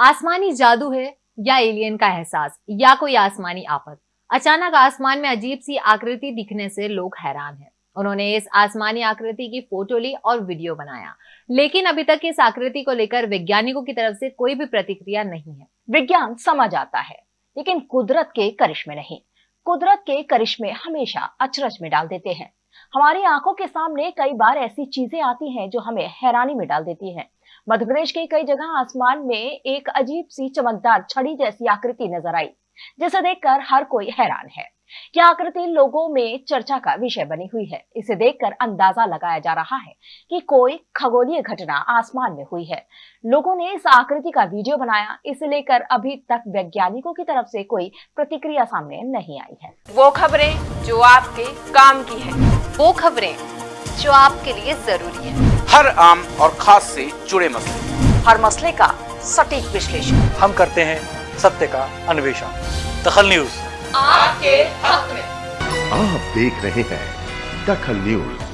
आसमानी जादू है या एलियन का एहसास, या कोई आसमानी आफत अचानक आसमान में अजीब सी आकृति दिखने से लोग हैरान हैं। उन्होंने इस आसमानी आकृति की फ़ोटो ली और वीडियो बनाया। लेकिन अभी तक इस आकृति को लेकर वैज्ञानिकों की तरफ़ से कोई भी प्रतिक्रिया नहीं है। विज्ञान समझ आता है, लेकिन कुदरत के करिश्मे नहीं। कुदरत के करिश्मे हमेशा अचरज में डाल देते हैं। हमारी आँखों के सामने कई बार ऐसी चीज़ें आती हैं जो हमें हैरानी में डाल देती हैं। मध्य प्रदेश के कई जगह आसमान में एक अजीब सी चमकदार छड़ी जैसी आकृति नज़र आई, जिसे देखकर हर कोई हैरान है। यह आकृति लोगों में चर्चा का विषय बनी हुई है। इसे देखकर अंदाज़ा लगाया जा रहा है कि कोई खगोलीय घटना आसमान में हुई है। लोगों ने इस आकृति का वीडियो बनाया, इसे लेकर अभी तक वैज्ञानिकों की तरफ़ से कोई प्रतिक्रिया सामने नहीं आई है। वो खबरें जो आपके काम की है। वो खबरें जो आपके लिए ज़रूरी है। हर आम और खास से जुड़े मसले। हर मसले का सटीक विश्लेषण। हम करते हैं सत्य का अन्वेषण। दखल न्यूज़। आपके हक में। आप देख रहे हैं दखल न्यूज़।